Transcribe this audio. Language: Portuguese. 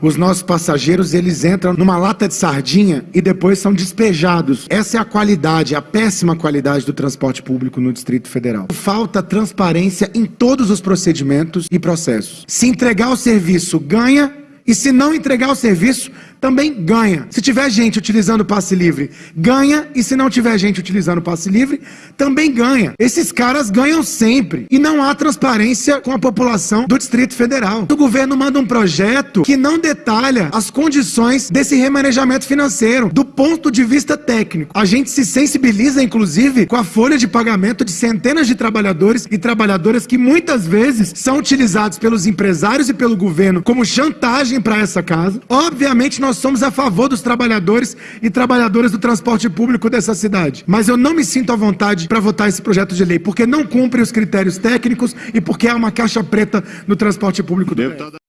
os nossos passageiros eles entram numa lata de sardinha e depois são despejados. Essa é a qualidade, a péssima qualidade do transporte público no Distrito Federal. Falta transparência em todos os procedimentos e processos. Se entregar o serviço, ganha, e se não entregar o serviço, também ganha. Se tiver gente utilizando o passe livre, ganha. E se não tiver gente utilizando o passe livre, também ganha. Esses caras ganham sempre. E não há transparência com a população do Distrito Federal. O governo manda um projeto que não detalha as condições desse remanejamento financeiro, do ponto de vista técnico. A gente se sensibiliza, inclusive, com a folha de pagamento de centenas de trabalhadores e trabalhadoras que muitas vezes são utilizados pelos empresários e pelo governo como chantagem para essa casa. Obviamente, nós nós somos a favor dos trabalhadores e trabalhadoras do transporte público dessa cidade. Mas eu não me sinto à vontade para votar esse projeto de lei, porque não cumpre os critérios técnicos e porque há uma caixa preta no transporte público do.